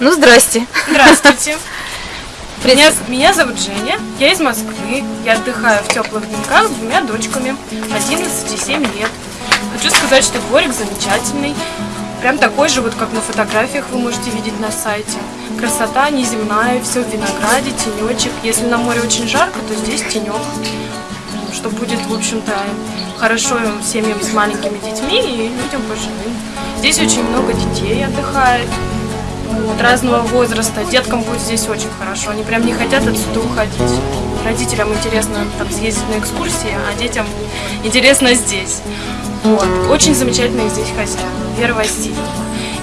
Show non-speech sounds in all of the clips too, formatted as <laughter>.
Ну, здрасте. Здравствуйте. <laughs> Меня, меня зовут Женя, я из Москвы. Я отдыхаю в теплых деньках с двумя дочками, 11 и 7 лет. Хочу сказать, что дворик замечательный. Прям такой же, вот как на фотографиях вы можете видеть на сайте. Красота неземная, все в винограде, тенечек. Если на море очень жарко, то здесь тенек. Что будет, в общем-то, хорошо семьям с маленькими детьми и людям пожилым. Здесь очень много детей отдыхает вот, разного возраста. Деткам будет здесь очень хорошо. Они прям не хотят отсюда уходить. Родителям интересно там съездить на экскурсии, а детям интересно здесь. Вот. Очень замечательные здесь хозяева. Вера Васильевна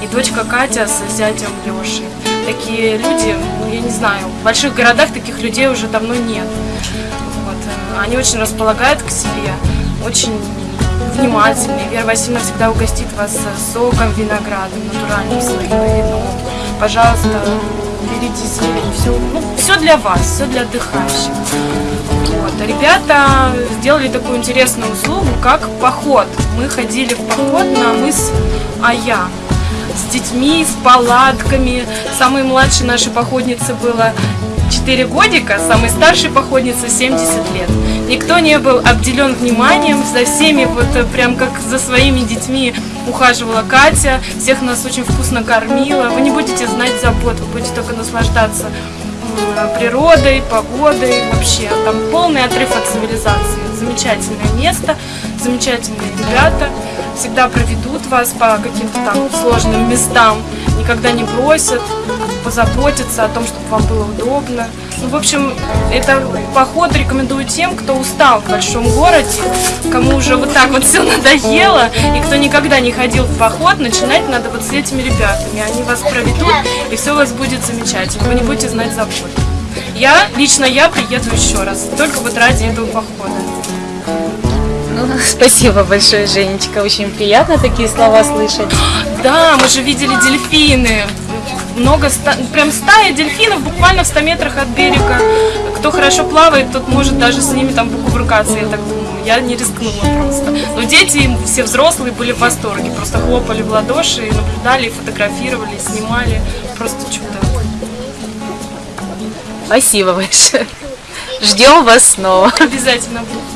и дочка Катя с зятем Лешей. Такие люди, ну, я не знаю, в больших городах таких людей уже давно нет. Вот. Они очень располагают к себе, очень внимательные. Вера Васильевна всегда угостит вас соком, виноградом, натуральным своим вином. Пожалуйста, берите зелень. Все, ну, все для вас, все для отдыхающих. Вот. А Ребята сделали такую интересную услугу, как поход. Мы ходили в поход на мыс Ая с детьми, с палатками. Самой младшей нашей походнице было 4 годика, самой старшей походнице 70 лет. Никто не был обделен вниманием, за всеми вот э, прям как за своими детьми ухаживала Катя, всех нас очень вкусно кормила. Вы не будете знать забот, вы будете только наслаждаться м, природой, погодой, вообще там полный отрыв от цивилизации. Замечательное место, замечательные ребята, всегда проведут вас по каким-то там сложным местам, никогда не бросят, позаботятся о том, чтобы вам было удобно. Ну, в общем, это поход рекомендую тем, кто устал в большом городе, кому уже вот так вот все надоело, и кто никогда не ходил в поход, начинать надо вот с этими ребятами. Они вас проведут, и все у вас будет замечательно. Вы не будете знать забот. Я, лично я приеду еще раз, только вот ради этого похода. Ну, <laughs> спасибо большое, Женечка. Очень приятно такие слова слышать. <gasps> Да, мы же видели дельфины. Много, прям стая дельфинов буквально в 100 метрах от берега. Кто хорошо плавает, тот может даже с ними там покувыркаться, я так думаю. Я не рискнула просто. Но дети, все взрослые были в восторге. Просто хлопали в ладоши, и наблюдали, и фотографировали, и снимали. Просто чудо. Спасибо большое. Ждем вас снова. Обязательно буду.